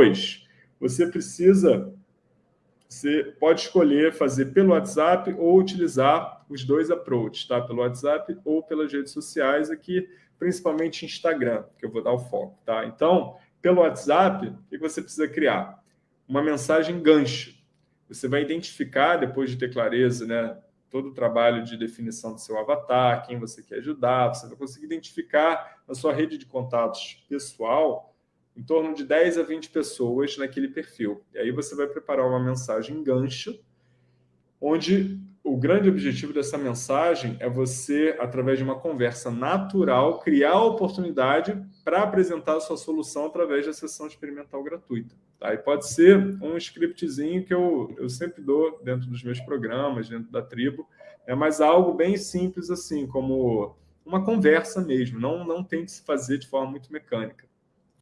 Depois, você precisa, você pode escolher fazer pelo WhatsApp ou utilizar os dois approaches, tá? Pelo WhatsApp ou pelas redes sociais aqui, principalmente Instagram, que eu vou dar o foco, tá? Então, pelo WhatsApp, o que você precisa criar? Uma mensagem gancho. Você vai identificar, depois de ter clareza, né, todo o trabalho de definição do seu avatar, quem você quer ajudar, você vai conseguir identificar na sua rede de contatos pessoal em torno de 10 a 20 pessoas naquele perfil. E aí você vai preparar uma mensagem gancho, onde o grande objetivo dessa mensagem é você, através de uma conversa natural, criar a oportunidade para apresentar a sua solução através da sessão experimental gratuita. Tá? E pode ser um scriptzinho que eu, eu sempre dou dentro dos meus programas, dentro da tribo, é mas algo bem simples assim, como uma conversa mesmo, não, não tem que se fazer de forma muito mecânica.